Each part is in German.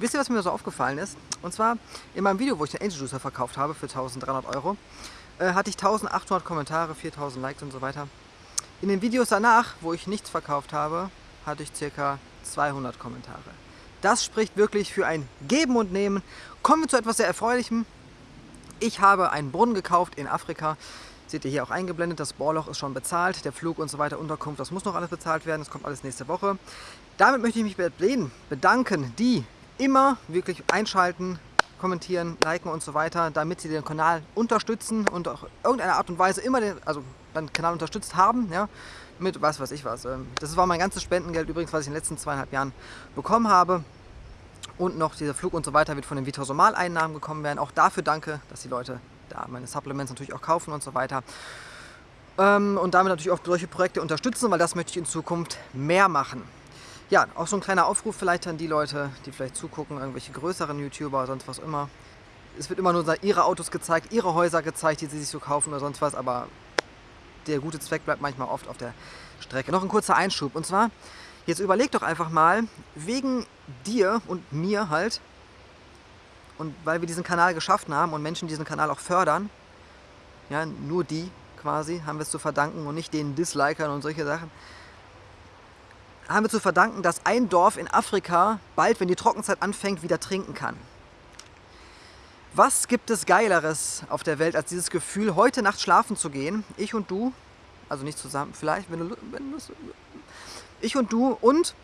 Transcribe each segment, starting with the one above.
Wisst ihr, was mir so aufgefallen ist? Und zwar in meinem Video, wo ich den Angel Juicer verkauft habe für 1300 Euro, äh, hatte ich 1800 Kommentare, 4000 Likes und so weiter. In den Videos danach, wo ich nichts verkauft habe, hatte ich ca. 200 Kommentare. Das spricht wirklich für ein Geben und Nehmen. Kommen wir zu etwas sehr Erfreulichem. Ich habe einen Brunnen gekauft in Afrika. Seht ihr hier auch eingeblendet, das Bohrloch ist schon bezahlt, der Flug und so weiter, Unterkunft, das muss noch alles bezahlt werden, das kommt alles nächste Woche. Damit möchte ich mich bedanken, die immer wirklich einschalten, kommentieren, liken und so weiter, damit sie den Kanal unterstützen und auch irgendeiner Art und Weise immer den, also den Kanal unterstützt haben, ja, mit was weiß ich was. Ähm, das war mein ganzes Spendengeld übrigens, was ich in den letzten zweieinhalb Jahren bekommen habe. Und noch dieser Flug und so weiter wird von den Vitosomal-Einnahmen gekommen werden. Auch dafür danke, dass die Leute da meine Supplements natürlich auch kaufen und so weiter. Ähm, und damit natürlich auch solche Projekte unterstützen, weil das möchte ich in Zukunft mehr machen. Ja, auch so ein kleiner Aufruf vielleicht an die Leute, die vielleicht zugucken, irgendwelche größeren YouTuber, sonst was immer. Es wird immer nur ihre Autos gezeigt, ihre Häuser gezeigt, die sie sich so kaufen oder sonst was, aber der gute Zweck bleibt manchmal oft auf der Strecke. Noch ein kurzer Einschub und zwar, jetzt überleg doch einfach mal, wegen dir und mir halt, und weil wir diesen Kanal geschaffen haben und Menschen diesen Kanal auch fördern, ja, nur die quasi haben wir es zu verdanken und nicht den Dislikern und solche Sachen, haben wir zu verdanken, dass ein Dorf in Afrika bald, wenn die Trockenzeit anfängt, wieder trinken kann. Was gibt es Geileres auf der Welt, als dieses Gefühl, heute Nacht schlafen zu gehen, ich und du, also nicht zusammen, vielleicht, wenn du, wenn du ich und du und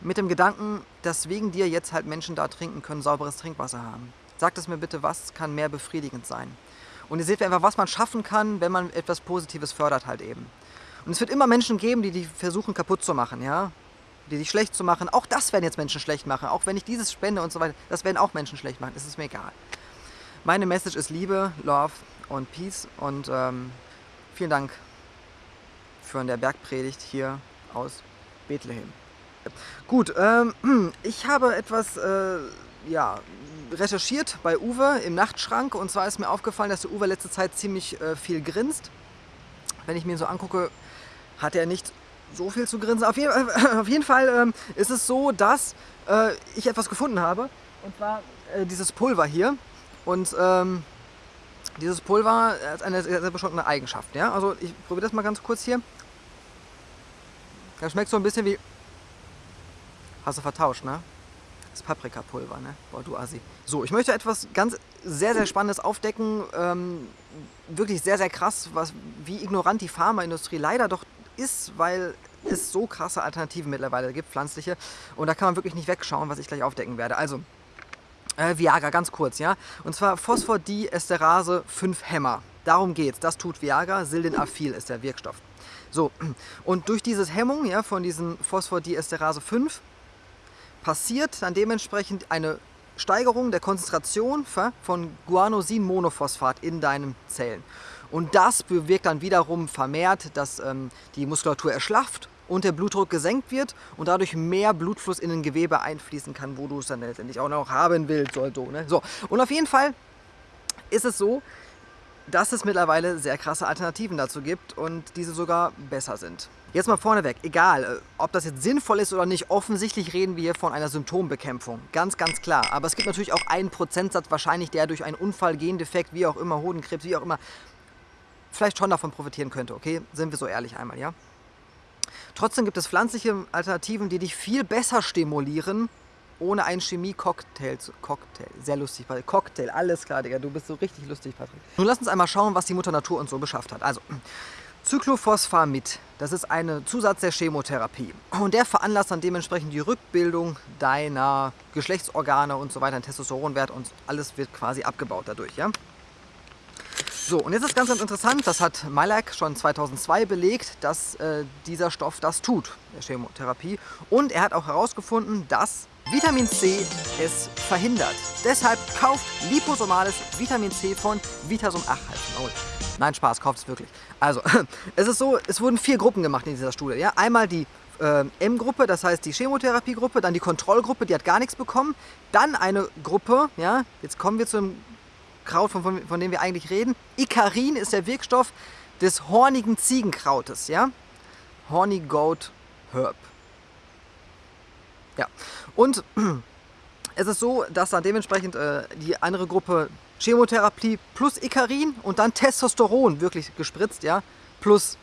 mit dem Gedanken, dass wegen dir jetzt halt Menschen da trinken können, sauberes Trinkwasser haben. Sagt es mir bitte, was kann mehr befriedigend sein? Und ihr seht einfach, was man schaffen kann, wenn man etwas Positives fördert halt eben. Und es wird immer Menschen geben, die die versuchen kaputt zu machen, ja? Die dich schlecht zu machen. Auch das werden jetzt Menschen schlecht machen. Auch wenn ich dieses spende und so weiter, das werden auch Menschen schlecht machen. Das ist mir egal. Meine Message ist Liebe, Love und Peace. Und ähm, vielen Dank für der Bergpredigt hier aus Bethlehem. Gut, ähm, ich habe etwas äh, ja, recherchiert bei Uwe im Nachtschrank und zwar ist mir aufgefallen, dass der Uwe letzte Zeit ziemlich äh, viel grinst. Wenn ich mir so angucke, hat er nicht so viel zu grinsen. Auf, je auf jeden Fall ähm, ist es so, dass äh, ich etwas gefunden habe und zwar äh, dieses Pulver hier und ähm, dieses Pulver hat eine sehr, sehr bestimmte Eigenschaft. Ja? Also ich probiere das mal ganz kurz hier. Das schmeckt so ein bisschen wie Hast du vertauscht, ne? Das Paprikapulver, ne? Boah, du Assi. So, ich möchte etwas ganz sehr, sehr Spannendes aufdecken. Ähm, wirklich sehr, sehr krass, was, wie ignorant die Pharmaindustrie leider doch ist, weil es so krasse Alternativen mittlerweile gibt, pflanzliche. Und da kann man wirklich nicht wegschauen, was ich gleich aufdecken werde. Also, äh, Viagra, ganz kurz, ja? Und zwar Phosphodiesterase 5 Hämmer. Darum geht's. Das tut Viagra. Sildenafil ist der Wirkstoff. So, und durch diese Hemmung ja, von diesem Phosphodiesterase 5 passiert dann dementsprechend eine Steigerung der Konzentration von Guanosin-Monophosphat in deinen Zellen. Und das bewirkt dann wiederum vermehrt, dass ähm, die Muskulatur erschlafft und der Blutdruck gesenkt wird und dadurch mehr Blutfluss in den Gewebe einfließen kann, wo du es dann letztendlich auch noch haben willst. So, ne? so. Und auf jeden Fall ist es so, dass es mittlerweile sehr krasse Alternativen dazu gibt und diese sogar besser sind. Jetzt mal vorneweg, egal, äh, ob das jetzt sinnvoll ist oder nicht, offensichtlich reden wir hier von einer Symptombekämpfung. Ganz, ganz klar. Aber es gibt natürlich auch einen Prozentsatz wahrscheinlich, der durch einen Unfall, Gendefekt, wie auch immer, Hodenkrebs, wie auch immer, vielleicht schon davon profitieren könnte, okay? Sind wir so ehrlich einmal, ja? Trotzdem gibt es pflanzliche Alternativen, die dich viel besser stimulieren, ohne einen Chemie-Cocktail zu... Cocktail, sehr lustig, Patrick. Cocktail, alles klar, Digga, du bist so richtig lustig, Patrick. Nun lass uns einmal schauen, was die Mutter Natur uns so beschafft hat. Also, Cyclophosphamid, das ist ein Zusatz der Chemotherapie und der veranlasst dann dementsprechend die Rückbildung deiner Geschlechtsorgane und so weiter, den Testosteronwert und alles wird quasi abgebaut dadurch. Ja? So, und jetzt ist ganz, ganz interessant, das hat Malak schon 2002 belegt, dass äh, dieser Stoff das tut, der Chemotherapie. Und er hat auch herausgefunden, dass Vitamin C es verhindert. Deshalb kauft liposomales Vitamin C von Vitasum 8. Nein, Spaß, kauft es wirklich. Also, es ist so, es wurden vier Gruppen gemacht in dieser Studie. Ja? Einmal die äh, M-Gruppe, das heißt die Chemotherapiegruppe, dann die Kontrollgruppe, die hat gar nichts bekommen. Dann eine Gruppe, ja, jetzt kommen wir zum Kraut, von, von, von dem wir eigentlich reden. Icarin ist der Wirkstoff des hornigen Ziegenkrautes, ja. Horny Goat Herb. Ja, und Es ist so, dass dann dementsprechend äh, die andere Gruppe Chemotherapie plus Ikarin und dann Testosteron wirklich gespritzt, ja, plus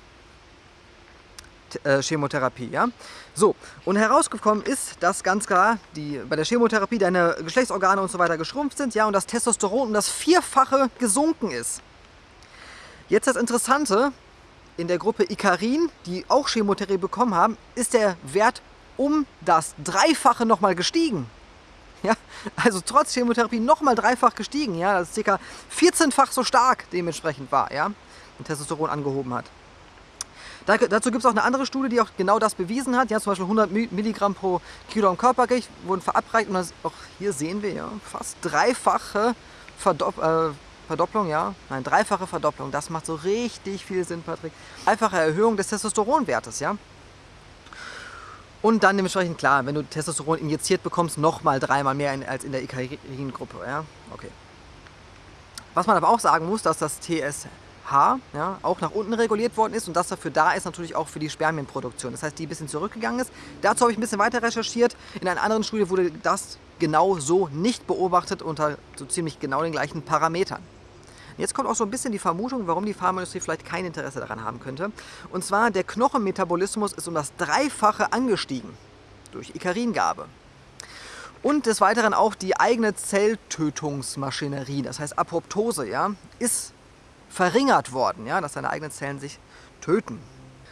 äh, Chemotherapie, ja. So, und herausgekommen ist, dass ganz klar die, bei der Chemotherapie deine Geschlechtsorgane und so weiter geschrumpft sind, ja, und das Testosteron um das Vierfache gesunken ist. Jetzt das Interessante, in der Gruppe Ikarin, die auch Chemotherapie bekommen haben, ist der Wert um das Dreifache nochmal gestiegen. Ja, also trotz Chemotherapie nochmal dreifach gestiegen, ja, das ist ca. 14-fach so stark dementsprechend war, ja, und Testosteron angehoben hat. Da, dazu gibt es auch eine andere Studie, die auch genau das bewiesen hat. Ja, zum Beispiel 100 Milligramm pro Kilogramm Körpergewicht wurden verabreicht und das, auch hier sehen wir ja fast dreifache Verdopp äh, Verdopplung, ja, nein, dreifache Verdopplung. Das macht so richtig viel Sinn, Patrick. Dreifache Erhöhung des Testosteronwertes, ja. Und dann dementsprechend klar, wenn du Testosteron injiziert bekommst, nochmal dreimal mehr in, als in der Ikarin-Gruppe. Ja? Okay. Was man aber auch sagen muss, dass das TSH ja, auch nach unten reguliert worden ist und das dafür da ist natürlich auch für die Spermienproduktion. Das heißt, die ein bisschen zurückgegangen ist. Dazu habe ich ein bisschen weiter recherchiert. In einer anderen Studie wurde das genau so nicht beobachtet unter so ziemlich genau den gleichen Parametern. Jetzt kommt auch so ein bisschen die Vermutung, warum die Pharmaindustrie vielleicht kein Interesse daran haben könnte. Und zwar, der Knochenmetabolismus ist um das Dreifache angestiegen durch Ikaringabe. Und des Weiteren auch die eigene Zelltötungsmaschinerie, das heißt Apoptose, ja, ist verringert worden, ja, dass deine eigenen Zellen sich töten.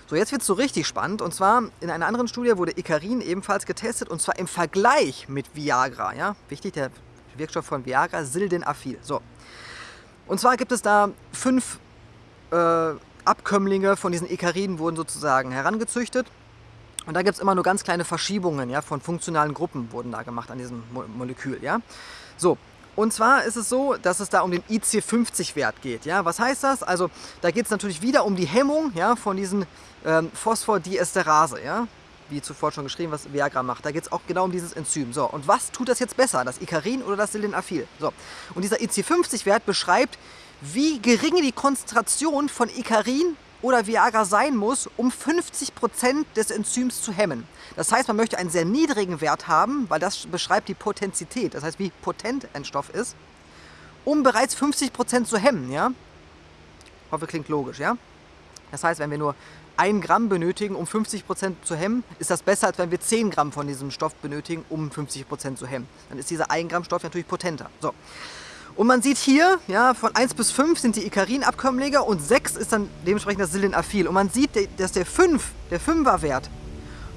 So, jetzt wird es so richtig spannend. Und zwar in einer anderen Studie wurde Ikarin ebenfalls getestet und zwar im Vergleich mit Viagra. Ja? Wichtig, der Wirkstoff von Viagra, Sildenafil. So, und zwar gibt es da fünf äh, Abkömmlinge von diesen Ekariden wurden sozusagen herangezüchtet. Und da gibt es immer nur ganz kleine Verschiebungen ja, von funktionalen Gruppen wurden da gemacht an diesem Mo Molekül. Ja? So, und zwar ist es so, dass es da um den IC50-Wert geht. Ja? Was heißt das? Also da geht es natürlich wieder um die Hemmung ja, von diesen ähm, Phosphodiesterase. Ja? Wie zuvor schon geschrieben, was Viagra macht. Da geht es auch genau um dieses Enzym. So, und was tut das jetzt besser, das Icarin oder das Sildenafil? So, und dieser IC50-Wert beschreibt, wie gering die Konzentration von Icarin oder Viagra sein muss, um 50% des Enzyms zu hemmen. Das heißt, man möchte einen sehr niedrigen Wert haben, weil das beschreibt die Potenzität, das heißt, wie potent ein Stoff ist, um bereits 50% zu hemmen, ja? Ich hoffe, klingt logisch, ja? Das heißt, wenn wir nur 1 Gramm benötigen, um 50% zu hemmen, ist das besser, als wenn wir 10 Gramm von diesem Stoff benötigen, um 50% zu hemmen. Dann ist dieser 1 Gramm Stoff natürlich potenter. So. Und man sieht hier, ja, von 1 bis 5 sind die Ikarin-Abkömmlinge und 6 ist dann dementsprechend das Sildenafil. Und man sieht, dass der 5, der 5er Wert,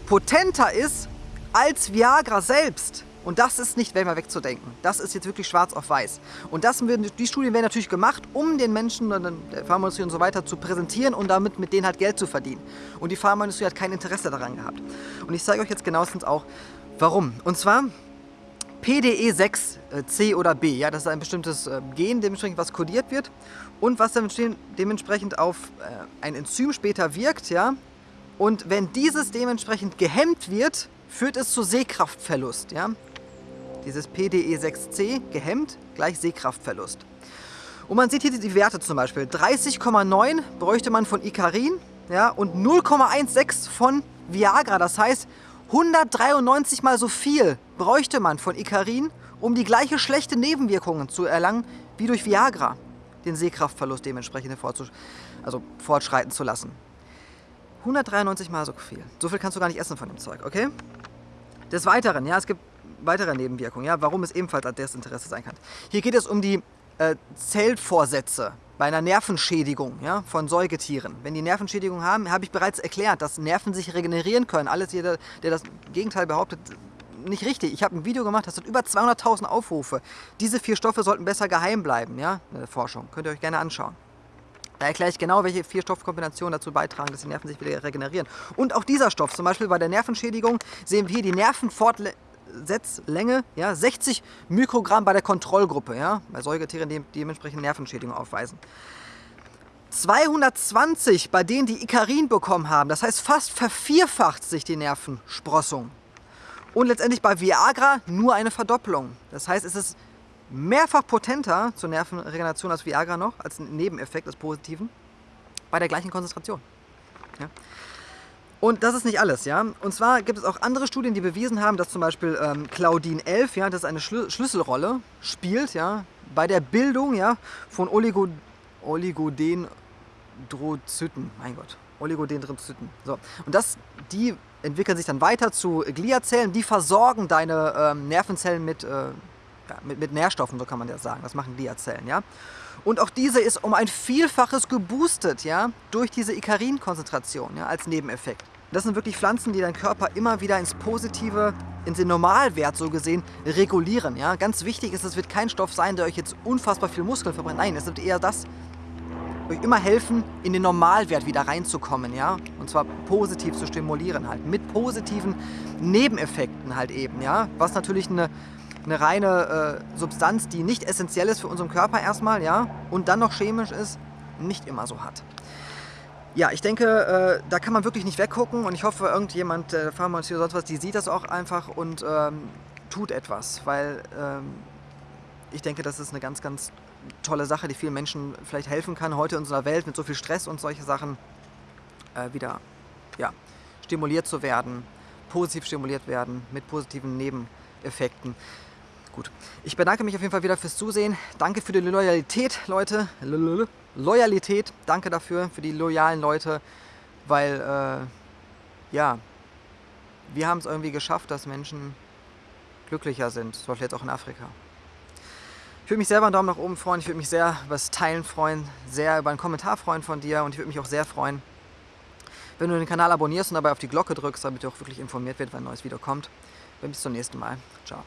potenter ist als Viagra selbst. Und das ist nicht mehr wegzudenken. Das ist jetzt wirklich schwarz auf weiß. Und das, die Studien werden natürlich gemacht, um den Menschen, der Pharmaindustrie und so weiter zu präsentieren und damit mit denen halt Geld zu verdienen. Und die Pharmaindustrie hat kein Interesse daran gehabt. Und ich zeige euch jetzt genauestens auch, warum. Und zwar PDE6, äh, C oder B, ja, das ist ein bestimmtes äh, Gen, dementsprechend was kodiert wird und was dementsprechend auf äh, ein Enzym später wirkt, ja. Und wenn dieses dementsprechend gehemmt wird, führt es zu Sehkraftverlust, ja dieses PDE6C gehemmt, gleich Sehkraftverlust. Und man sieht hier die Werte zum Beispiel. 30,9 bräuchte man von Icarin ja, und 0,16 von Viagra. Das heißt, 193 mal so viel bräuchte man von Icarin, um die gleiche schlechte Nebenwirkungen zu erlangen wie durch Viagra. Den Sehkraftverlust dementsprechend also fortschreiten zu lassen. 193 mal so viel. So viel kannst du gar nicht essen von dem Zeug, okay? Des Weiteren, ja, es gibt weitere Nebenwirkungen, ja, warum es ebenfalls an Desinteresse sein kann. Hier geht es um die äh, Zellvorsätze bei einer Nervenschädigung ja, von Säugetieren. Wenn die Nervenschädigung haben, habe ich bereits erklärt, dass Nerven sich regenerieren können. Alles jeder, der das Gegenteil behauptet, nicht richtig. Ich habe ein Video gemacht, das hat über 200.000 Aufrufe. Diese vier Stoffe sollten besser geheim bleiben, ja, in der Forschung. Könnt ihr euch gerne anschauen. Da erkläre ich genau, welche vier Stoffkombinationen dazu beitragen, dass die Nerven sich wieder regenerieren. Und auch dieser Stoff, zum Beispiel bei der Nervenschädigung, sehen wir hier die Nervenfortlegung Setzlänge, ja, 60 Mikrogramm bei der Kontrollgruppe, ja, bei Säugetieren, die dementsprechend Nervenschädigung aufweisen. 220 bei denen, die Ikarin bekommen haben, das heißt fast vervierfacht sich die Nervensprossung. Und letztendlich bei Viagra nur eine Verdopplung. Das heißt, es ist mehrfach potenter zur Nervenregeneration als Viagra noch, als Nebeneffekt des Positiven, bei der gleichen Konzentration. Ja. Und das ist nicht alles, ja. Und zwar gibt es auch andere Studien, die bewiesen haben, dass zum Beispiel ähm, Claudin 11, ja, das eine Schlü Schlüsselrolle spielt, ja, bei der Bildung, ja, von Oligo Oligodendrozyten. Mein Gott, Oligodendrozyten. So. Und das, die entwickeln sich dann weiter zu Gliazellen, die versorgen deine ähm, Nervenzellen mit, äh, ja, mit, mit Nährstoffen, so kann man das sagen. Das machen Gliazellen, ja. Und auch diese ist um ein Vielfaches geboostet, ja, durch diese Ikarin-Konzentration, ja, als Nebeneffekt. Das sind wirklich Pflanzen, die deinen Körper immer wieder ins Positive, in den Normalwert so gesehen, regulieren. Ja? Ganz wichtig ist, es wird kein Stoff sein, der euch jetzt unfassbar viel Muskeln verbrennt. Nein, es wird eher das, euch immer helfen, in den Normalwert wieder reinzukommen. Ja? Und zwar positiv zu stimulieren halt. Mit positiven Nebeneffekten halt eben. Ja? Was natürlich eine, eine reine äh, Substanz, die nicht essentiell ist für unseren Körper erstmal, ja, und dann noch chemisch ist, nicht immer so hat. Ja, ich denke, äh, da kann man wirklich nicht weggucken und ich hoffe, irgendjemand, der Pharmazie oder sonst was, die sieht das auch einfach und ähm, tut etwas, weil ähm, ich denke, das ist eine ganz, ganz tolle Sache, die vielen Menschen vielleicht helfen kann, heute in unserer Welt mit so viel Stress und solche Sachen äh, wieder ja, stimuliert zu werden, positiv stimuliert werden, mit positiven Nebeneffekten. Gut, ich bedanke mich auf jeden Fall wieder fürs Zusehen. Danke für die Loyalität, Leute. Loyalität, danke dafür, für die loyalen Leute, weil, äh, ja, wir haben es irgendwie geschafft, dass Menschen glücklicher sind, zum Beispiel jetzt auch in Afrika. Ich würde mich selber einen Daumen nach oben freuen, ich würde mich sehr über das Teilen freuen, sehr über einen Kommentar freuen von dir und ich würde mich auch sehr freuen, wenn du den Kanal abonnierst und dabei auf die Glocke drückst, damit du auch wirklich informiert wird, wenn ein neues Video kommt. Bis zum nächsten Mal. Ciao.